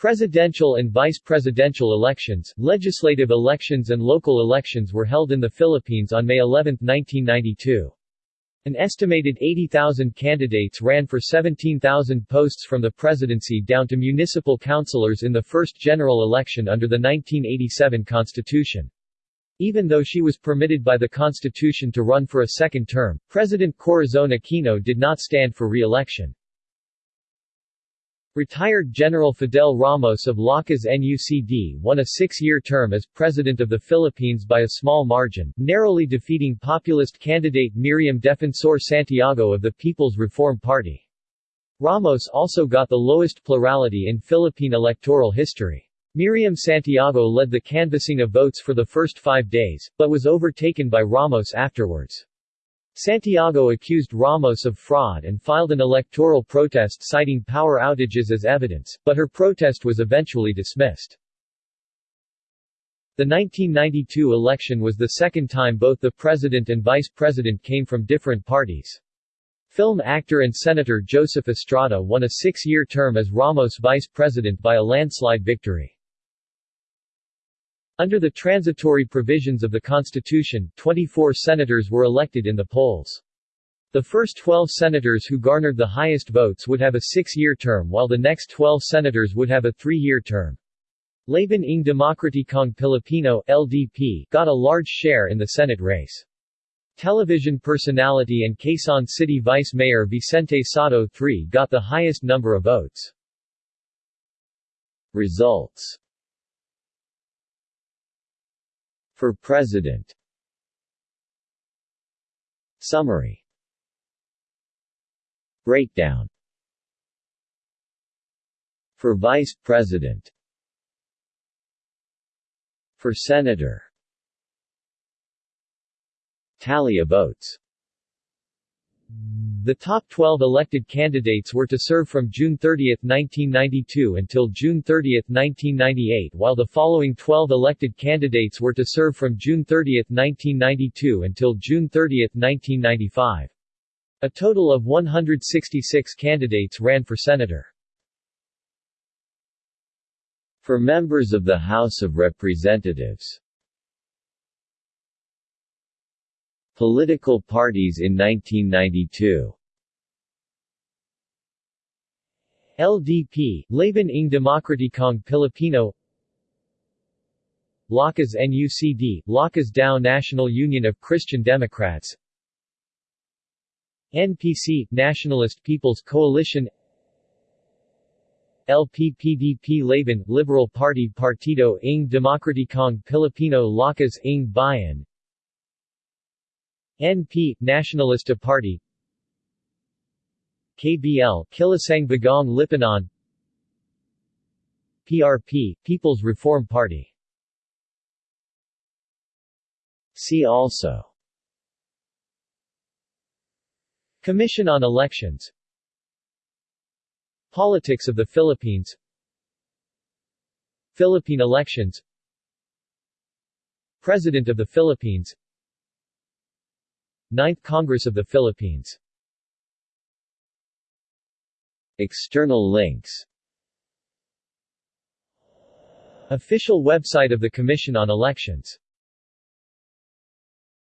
Presidential and vice-presidential elections, legislative elections and local elections were held in the Philippines on May 11, 1992. An estimated 80,000 candidates ran for 17,000 posts from the presidency down to municipal councilors in the first general election under the 1987 constitution. Even though she was permitted by the constitution to run for a second term, President Corazon Aquino did not stand for re-election. Retired General Fidel Ramos of Lakas NUCD won a six-year term as President of the Philippines by a small margin, narrowly defeating populist candidate Miriam Defensor Santiago of the People's Reform Party. Ramos also got the lowest plurality in Philippine electoral history. Miriam Santiago led the canvassing of votes for the first five days, but was overtaken by Ramos afterwards. Santiago accused Ramos of fraud and filed an electoral protest citing power outages as evidence, but her protest was eventually dismissed. The 1992 election was the second time both the president and vice president came from different parties. Film actor and Senator Joseph Estrada won a six-year term as Ramos vice president by a landslide victory. Under the transitory provisions of the Constitution, 24 senators were elected in the polls. The first 12 senators who garnered the highest votes would have a six-year term while the next 12 senators would have a three-year term. Laban ng Demokratikong Pilipino LDP got a large share in the Senate race. Television personality and Quezon City Vice Mayor Vicente Sotto III got the highest number of votes. Results For President. Summary. Breakdown. For Vice President. For Senator. Tally of votes the top 12 elected candidates were to serve from June 30, 1992 until June 30, 1998 while the following 12 elected candidates were to serve from June 30, 1992 until June 30, 1995. A total of 166 candidates ran for senator. For members of the House of Representatives Political parties in 1992 LDP, Laban ng Demokratikong Pilipino. Lakas NUCD, Lakas Tao National Union of Christian Democrats. NPC, Nationalist People's Coalition. LPPDP Laban, Liberal Party Partido ng Demokratikong Pilipino Lakas ng Bayan NP, Nationalista Party. KBL, Kilusang Bagong Lipunan PRP, People's Reform Party. See also. Commission on Elections. Politics of the Philippines. Philippine elections. President of the Philippines Ninth Congress of the Philippines. External links. Official website of the Commission on Elections